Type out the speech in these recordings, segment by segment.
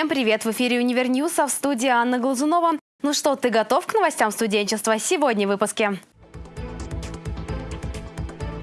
Всем привет! В эфире «Универньюз», а в студии Анна Глазунова. Ну что, ты готов к новостям студенчества? Сегодня в выпуске.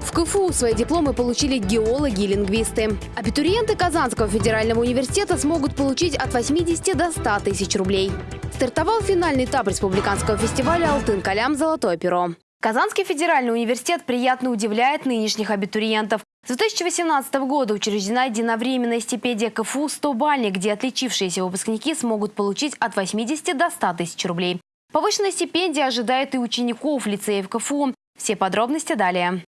В КФУ свои дипломы получили геологи и лингвисты. Абитуриенты Казанского федерального университета смогут получить от 80 до 100 тысяч рублей. Стартовал финальный этап республиканского фестиваля «Алтын-Калям. Золотое перо». Казанский федеральный университет приятно удивляет нынешних абитуриентов. С 2018 года учреждена единовременная стипендия КФУ «100 бальник», где отличившиеся выпускники смогут получить от 80 до 100 тысяч рублей. Повышенная стипендия ожидает и учеников лицеев КФУ. Все подробности далее.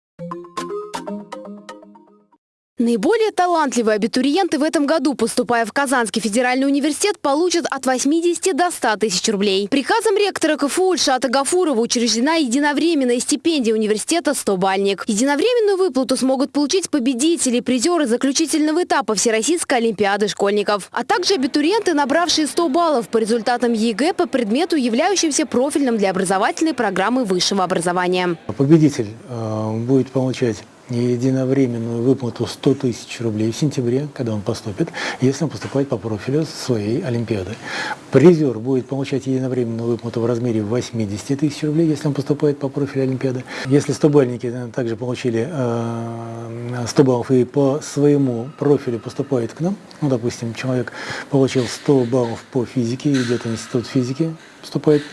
Наиболее талантливые абитуриенты в этом году, поступая в Казанский федеральный университет, получат от 80 до 100 тысяч рублей. Приказом ректора КФУ Ильшата Гафурова учреждена единовременная стипендия университета «100 бальник». Единовременную выплату смогут получить победители, призеры заключительного этапа Всероссийской олимпиады школьников, а также абитуриенты, набравшие 100 баллов по результатам ЕГЭ по предмету, являющимся профильным для образовательной программы высшего образования. Победитель э, будет получать единовременную выплату 100 тысяч рублей в сентябре, когда он поступит, если он поступает по профилю своей Олимпиады. Призер будет получать единовременную выплату в размере 80 тысяч рублей, если он поступает по профилю Олимпиады. Если 100-бальники также получили 100 баллов и по своему профилю поступают к нам, ну, допустим, человек получил 100 баллов по физике, идет в институт физики, поступает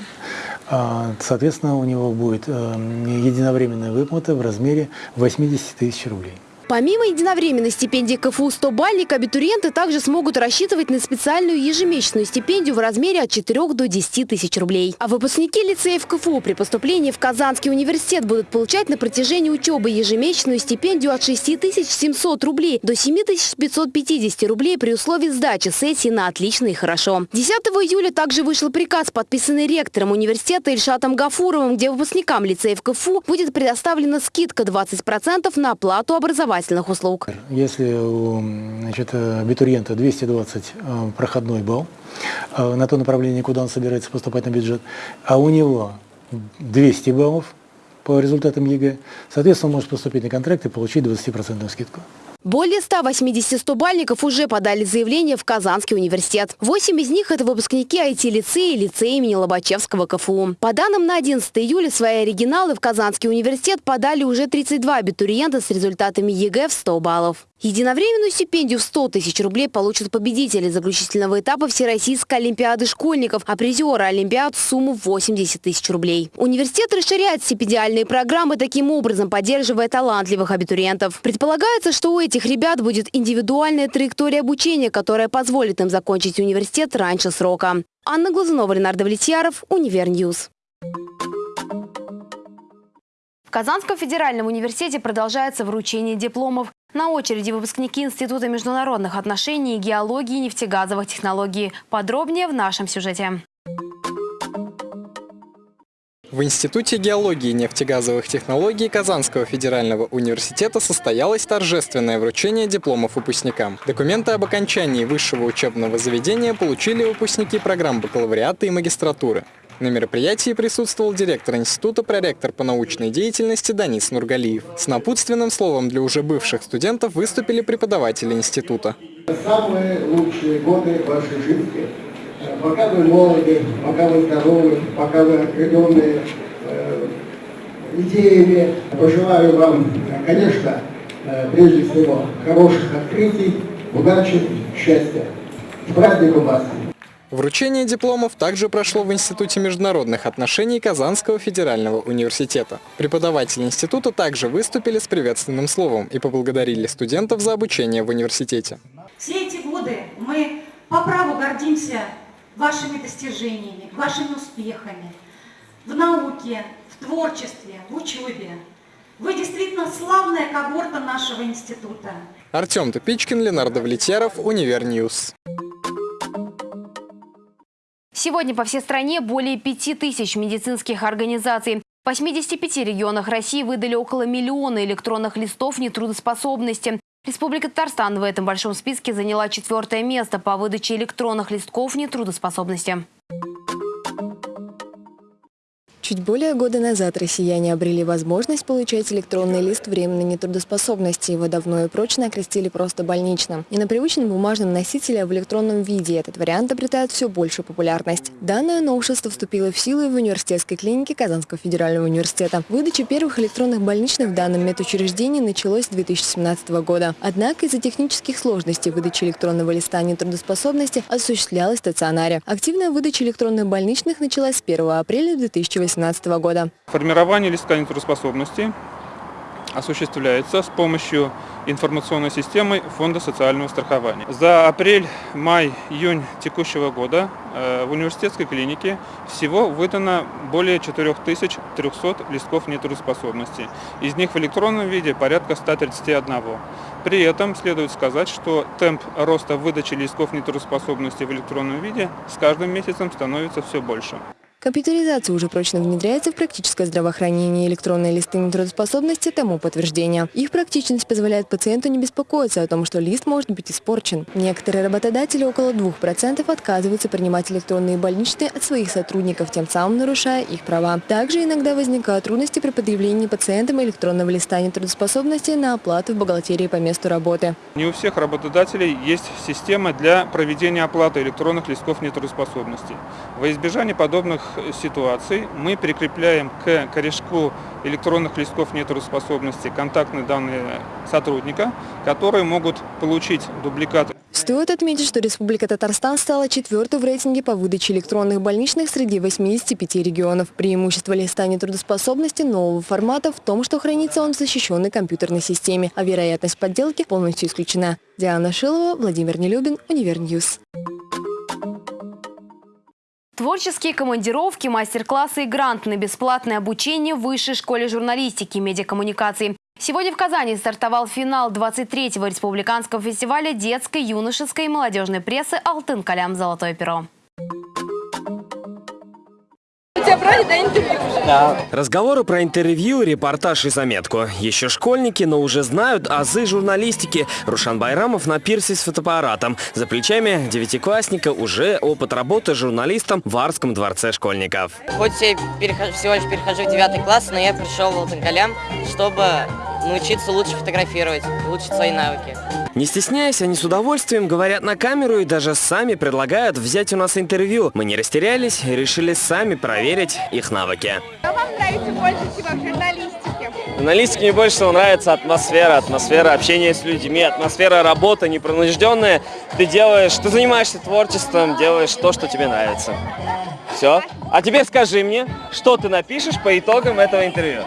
соответственно, у него будет э, единовременная выплата в размере 80 тысяч рублей. Помимо единовременной стипендии КФУ 100 бальник, абитуриенты также смогут рассчитывать на специальную ежемесячную стипендию в размере от 4 до 10 тысяч рублей. А выпускники лицеев КФУ при поступлении в Казанский университет будут получать на протяжении учебы ежемесячную стипендию от 6700 рублей до 7550 рублей при условии сдачи сессии на отлично и хорошо. 10 июля также вышел приказ, подписанный ректором университета Ильшатом Гафуровым, где выпускникам лицеев КФУ будет предоставлена скидка 20% на оплату образования образовательных услуг. Если у значит, абитуриента 220 э, проходной балл э, на то направление, куда он собирается поступать на бюджет, а у него 200 баллов по результатам ЕГЭ, соответственно, он может поступить на контракт и получить 20% скидку. Более 180 стобальников уже подали заявление в Казанский университет. Восемь из них – это выпускники IT-лицея и лицея имени Лобачевского КФУ. По данным на 11 июля, свои оригиналы в Казанский университет подали уже 32 абитуриента с результатами ЕГЭ в 100 баллов. Единовременную стипендию в 100 тысяч рублей получат победители заключительного этапа Всероссийской олимпиады школьников, а призеры олимпиад – сумму 80 тысяч рублей. Университет расширяет стипендиальные программы, таким образом поддерживая талантливых абитуриентов. Предполагается, что у этих ребят будет индивидуальная траектория обучения, которая позволит им закончить университет раньше срока. Анна Глазунова, Ленар Давлетьяров, Универньюз. В Казанском федеральном университете продолжается вручение дипломов. На очереди выпускники Института международных отношений, геологии и нефтегазовых технологий. Подробнее в нашем сюжете. В Институте геологии и нефтегазовых технологий Казанского федерального университета состоялось торжественное вручение дипломов выпускникам. Документы об окончании высшего учебного заведения получили выпускники программ бакалавриата и магистратуры. На мероприятии присутствовал директор института, проректор по научной деятельности Данис Нургалиев. С напутственным словом для уже бывших студентов выступили преподаватели института. Самые лучшие годы вашей жизни, пока вы молоды, пока вы здоровы, пока вы окрыленные э, идеями, пожелаю вам, конечно, э, прежде всего, хороших открытий, удачи, счастья. С праздником вас! Вручение дипломов также прошло в Институте международных отношений Казанского федерального университета. Преподаватели института также выступили с приветственным словом и поблагодарили студентов за обучение в университете. Все эти годы мы по праву гордимся вашими достижениями, вашими успехами в науке, в творчестве, в учебе. Вы действительно славная когорта нашего института. Артем Тупичкин, Ленар Давлетьяров, Универньюз. Сегодня по всей стране более 5 тысяч медицинских организаций. В 85 регионах России выдали около миллиона электронных листов нетрудоспособности. Республика Татарстан в этом большом списке заняла четвертое место по выдаче электронных листков нетрудоспособности. Чуть более года назад россияне обрели возможность получать электронный лист временной нетрудоспособности. Его давно и прочно окрестили просто больничным. И на привычном бумажном носителе, в электронном виде этот вариант обретает все большую популярность. Данное новшество вступило в силу в университетской клинике Казанского федерального университета. Выдача первых электронных больничных в данном медучреждении началась с 2017 года. Однако из-за технических сложностей выдача электронного листа нетрудоспособности осуществлялась в стационаре. Активная выдача электронных больничных началась с 1 апреля 2018 года. Формирование листка нетрудоспособности осуществляется с помощью информационной системы Фонда социального страхования. За апрель, май, июнь текущего года э, в университетской клинике всего выдано более 4300 листков нетрудоспособности. Из них в электронном виде порядка 131. При этом следует сказать, что темп роста выдачи листков нетрудоспособности в электронном виде с каждым месяцем становится все больше. Компьютеризация уже прочно внедряется в практическое здравоохранение. Электронные листы нетрудоспособности тому подтверждение. Их практичность позволяет пациенту не беспокоиться о том, что лист может быть испорчен. Некоторые работодатели, около 2%, отказываются принимать электронные больничные от своих сотрудников, тем самым нарушая их права. Также иногда возникают трудности при предъявлении пациентам электронного листа нетрудоспособности на оплату в бухгалтерии по месту работы. Не у всех работодателей есть система для проведения оплаты электронных листков нетрудоспособности. Во избежание подобных ситуаций мы прикрепляем к корешку электронных листков нетрудоспособности контактные данные сотрудника, которые могут получить дубликат. Стоит отметить, что Республика Татарстан стала четвертой в рейтинге по выдаче электронных больничных среди 85 регионов. Преимущество листа нетрудоспособности нового формата в том, что хранится он в защищенной компьютерной системе, а вероятность подделки полностью исключена. Диана Шилова, Владимир Нелюбин, Универньюз. Творческие командировки, мастер-классы и грант на бесплатное обучение в Высшей школе журналистики и медиакоммуникаций. Сегодня в Казани стартовал финал 23-го республиканского фестиваля детской, юношеской и молодежной прессы «Алтын Калям. Золотое перо». Брали до интервью уже? Да. Разговоры про интервью, репортаж и заметку. Еще школьники, но уже знают азы журналистики. Рушан Байрамов на пирсе с фотоаппаратом. За плечами девятиклассника уже опыт работы журналистом в Арском дворце школьников. Хоть я перехожу, всего лишь перехожу в девятый класс, но я пришел в Алтанкалям, чтобы научиться лучше фотографировать, улучшить свои навыки. Не стесняясь, они с удовольствием говорят на камеру и даже сами предлагают взять у нас интервью. Мы не растерялись и решили сами проверить их навыки. Что вам нравится больше всего в журналистике? Журналистике мне больше всего нравится атмосфера, атмосфера общения с людьми, атмосфера работы непринужденная. Ты делаешь, ты занимаешься творчеством, делаешь то, что тебе нравится. Все. А теперь скажи мне, что ты напишешь по итогам этого интервью?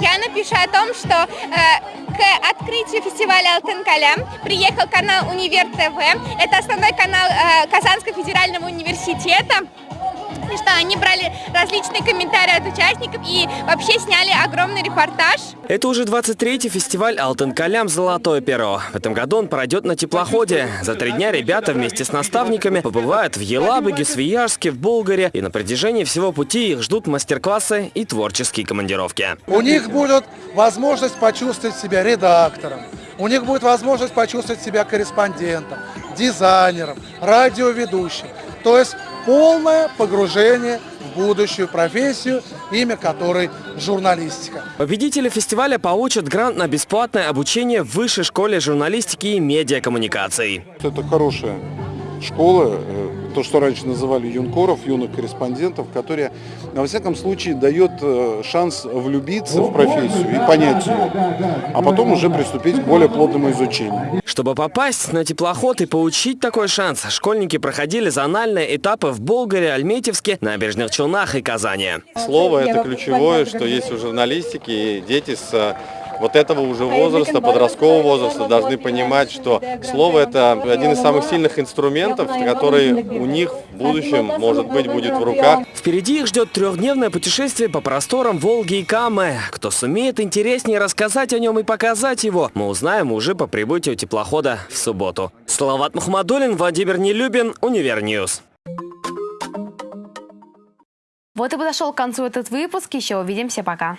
Я напишу о том, что э, к открытию фестиваля Алтын Калям приехал канал Универ ТВ. Это основной канал э, Казанского федерального университета. И что они брали различные комментарии от участников и вообще сняли огромный репортаж. Это уже 23-й фестиваль «Алтын Калям. Золотое перо». В этом году он пройдет на теплоходе. За три дня ребята вместе с наставниками побывают в Елабуге, Свияжске, в Болгаре. И на протяжении всего пути их ждут мастер-классы и творческие командировки. У них будет возможность почувствовать себя редактором. У них будет возможность почувствовать себя корреспондентом, дизайнером, радиоведущим. То есть полное погружение в будущую профессию, имя которой журналистика. Победители фестиваля получат грант на бесплатное обучение в Высшей школе журналистики и медиакоммуникаций. Это хорошая школа, э, то, что раньше называли юнкоров, юных корреспондентов, которые, во всяком случае, дает э, шанс влюбиться в профессию и понять ее, а потом уже приступить к более плотному изучению. Чтобы попасть на теплоход и получить такой шанс, школьники проходили зональные этапы в Болгаре, Альметьевске, Набережных Челнах и Казани. Слово – это ключевое, что есть в журналистике, и дети с вот этого уже возраста, подросткового возраста, должны понимать, что слово – это один из самых сильных инструментов, который у них в будущем, может быть, будет в руках. Впереди их ждет трехдневное путешествие по просторам Волги и Камы. Кто сумеет интереснее рассказать о нем и показать его, мы узнаем уже по прибытию теплохода в субботу. Салават Мухаммадулин, Владимир Нелюбин, Универньюз. Вот и подошел к концу этот выпуск. Еще увидимся. Пока.